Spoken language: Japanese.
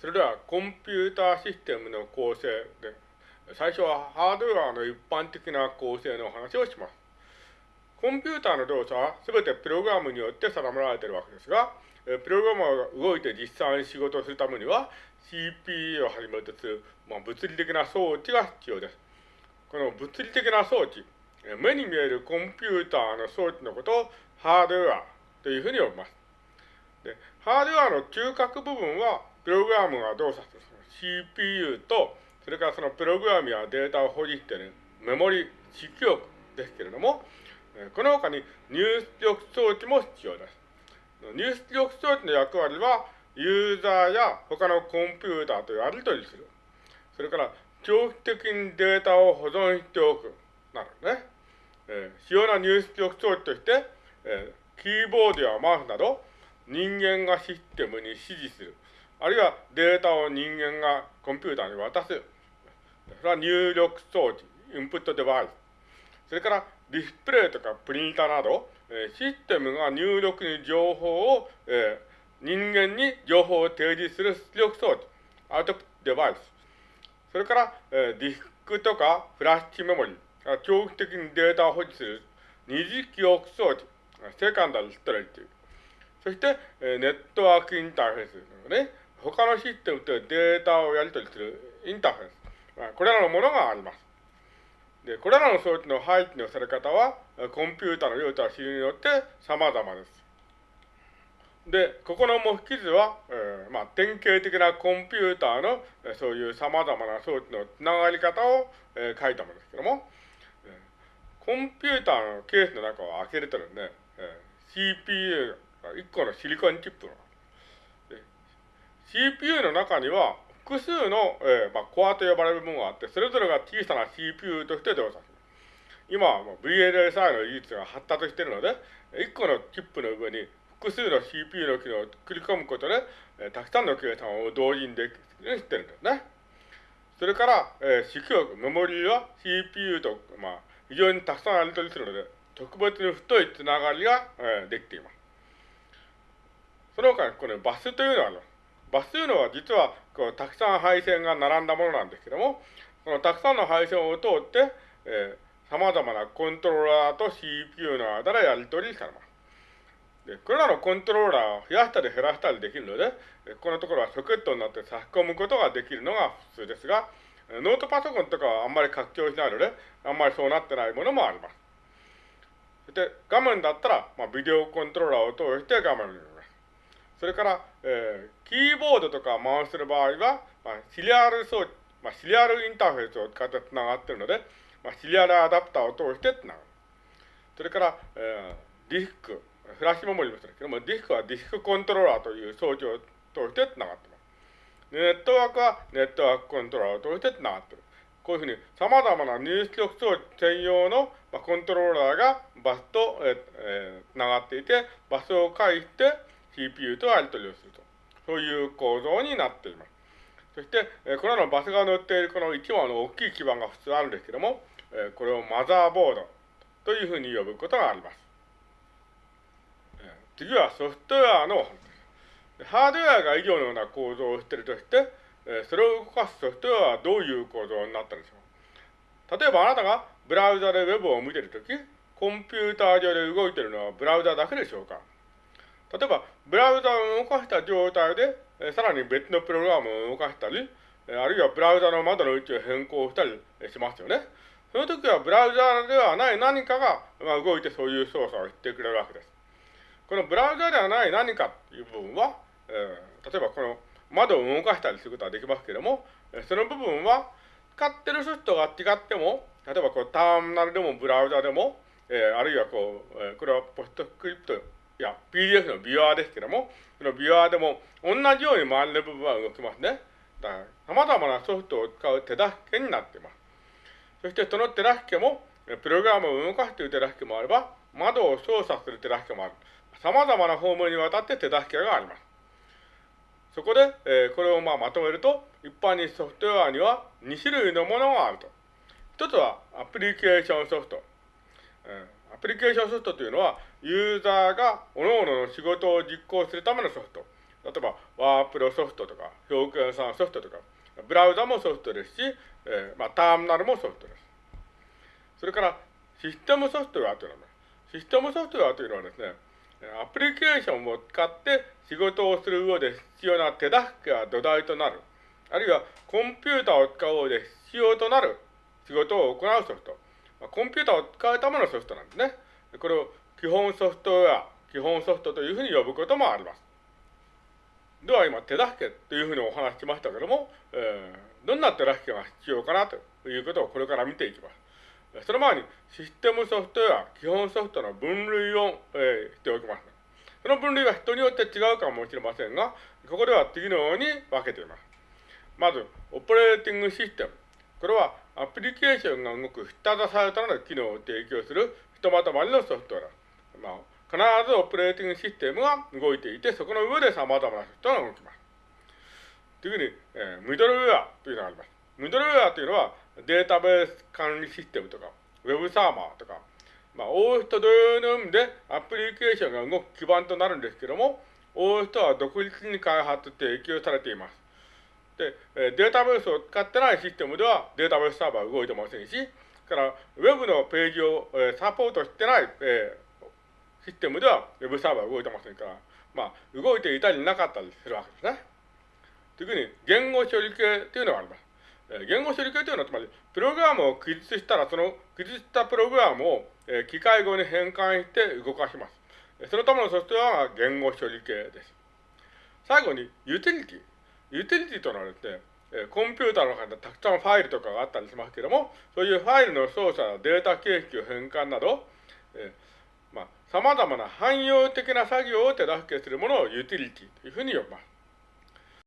それではコンピューターシステムの構成で、最初はハードウェアの一般的な構成の話をします。コンピューターの動作は全てプログラムによって定められているわけですが、プログラムが動いて実際に仕事をするためには CPU をはじめとする、まあ、物理的な装置が必要です。この物理的な装置、目に見えるコンピューターの装置のことをハードウェアというふうに呼びます。でハードウェアの中核部分はプログラムが動作する CPU と、それからそのプログラムやデータを保持しているメモリ、記憶ですけれども、この他に入出力装置も必要です。入出力装置の役割は、ユーザーや他のコンピューターとやり取りする。それから、長期的にデータを保存しておく。なるね。えー、主要な入出力装置として、えー、キーボードやマウスなど、人間がシステムに指示する。あるいはデータを人間がコンピューターに渡す。それは入力装置、インプットデバイス。それからディスプレイとかプリンターなど、えシステムが入力に情報を、えー、人間に情報を提示する出力装置、アウトプットデバイス。それから、えー、ディスクとかフラッシュメモリー、長期的にデータを保持する二次記憶装置、セカンダルストレッジ。そして、えー、ネットワークインターフェース、ね。他のシステムとデータをやり取りするインターフェース。これらのものがあります。で、これらの装置の配置のされ方は、コンピュータの用途や種類によって様々です。で、ここの模式図は、えー、まあ、典型的なコンピューターの、そういう様々な装置のつながり方を、えー、書いたものですけども、コンピューターのケースの中を開けるとですね、え CPU 1個のシリコンチップが CPU の中には複数の、えーまあ、コアと呼ばれるものがあって、それぞれが小さな CPU として動作する。今は VLSI の技術が発達しているので、1個のチップの上に複数の CPU の機能を繰り込むことで、えー、たくさんの計算を同時にできるようにしてるんですね。それから、えー、記憶、メモリーは CPU と、まあ、非常にたくさんやり取りするので、特別に太いつながりが、えー、できています。その他に、このバスというのはあります。バスというのは実はこうたくさん配線が並んだものなんですけども、このたくさんの配線を通って、えー、様々なコントローラーと CPU の間でやり取りされます。で、これらのコントローラーを増やしたり減らしたりできるので、このところはソケットになって差し込むことができるのが普通ですが、ノートパソコンとかはあんまり拡張しないので、あんまりそうなってないものもあります。そして、画面だったら、まあ、ビデオコントローラーを通して画面を見ます。それから、えー、キーボードとか回する場合は、まあ、シリアル装置、まあ、シリアルインターフェースを使って繋がっているので、まあ、シリアルアダプターを通して繋がる。それから、えー、ディスク、フラッシュメモリもそうですけども、ディスクはディスクコントローラーという装置を通して繋がっています。ネットワークはネットワークコントローラーを通して繋がっている。こういうふうに様々な入出力装置専用の、まあ、コントローラーがバスと、えーえー、繋がっていて、バスを介して CPU とやり取りをすると。そういう構造になっています。そして、えこれらのバスが乗っているこの1枚の大きい基板が普通あるんですけども、えこれをマザーボードというふうに呼ぶことがあります。次はソフトウェアの話ですハードウェアが以上のような構造をしているとして、それを動かすソフトウェアはどういう構造になったでしょう例えばあなたがブラウザでウェブを見ているとき、コンピューター上で動いているのはブラウザだけでしょうか例えば、ブラウザを動かした状態で、さらに別のプログラムを動かしたり、あるいはブラウザの窓の位置を変更したりしますよね。その時はブラウザではない何かが、ま、動いてそういう操作をしてくれるわけです。このブラウザではない何かという部分は、え、例えばこの窓を動かしたりすることはできますけれども、その部分は使ってるソフトが違っても、例えばこうターミナルでもブラウザでも、えー、あるいはこう、えー、これはポストスクリプトいや、PDF のビュアーですけども、そのビュアーでも同じように周りの部分は動きますね。だから、様々なソフトを使う手助けになっています。そしてその手助けも、プログラムを動かすという手助けもあれば、窓を操作する手助けもある。様々な方面にわたって手助けがあります。そこで、えー、これをまあまとめると、一般にソフトウェアには2種類のものがあると。一つはアプリケーションソフト。えーアプリケーションソフトというのは、ユーザーが各々の仕事を実行するためのソフト。例えばワープロソフトとか、表現算ソフトとか、ブラウザもソフトですし、えー、まあ、ターミナルもソフトです。それから、システムソフトウェアというのは、システムソフトウェアというのはですね、アプリケーションを使って仕事をする上で必要な手助けが土台となる。あるいはコンピューターを使う上で必要となる仕事を行うソフト。コンピューターを使うためのソフトなんですね。これを基本ソフトウェア、基本ソフトというふうに呼ぶこともあります。では今、手助けというふうにお話ししましたけども、えー、どんな手助けが必要かなということをこれから見ていきます。その前にシステムソフトウェア、基本ソフトの分類を、えー、しておきます。その分類は人によって違うかもしれませんが、ここでは次のように分けています。まず、オペレーティングシステム。これはアプリケーションが動く下支えとなる機能を提供するひとまとまりのソフトウェア。まあ、必ずオペレーティングシステムが動いていて、そこの上で様々なソフトが動きます。次に、えー、ミドルウェアというのがあります。ミドルウェアというのはデータベース管理システムとか、ウェブサーバーとか、まあ、OS と同様の意味でアプリケーションが動く基盤となるんですけども、OS とは独立に開発提供されています。で、データベースを使ってないシステムではデータベースサーバーは動いてませんし、から、ウェブのページを、えサポートしてない、えシステムでは、ウェブサーバーは動いてませんから、まあ、動いていたりなかったりするわけですね。次に、言語処理系というのがあります。え言語処理系というのは、つまり、プログラムを記述したら、その記述したプログラムを、え機械語に変換して動かします。そのためのソフトウェアが言語処理系です。最後に、ユーティリティ。ユーティリティというのはですね、コンピューターの中でたくさんファイルとかがあったりしますけれども、そういうファイルの操作やデータ形式を変換など、えー、まあ、様々な汎用的な作業を手助けするものをユーティリティというふうに呼びます。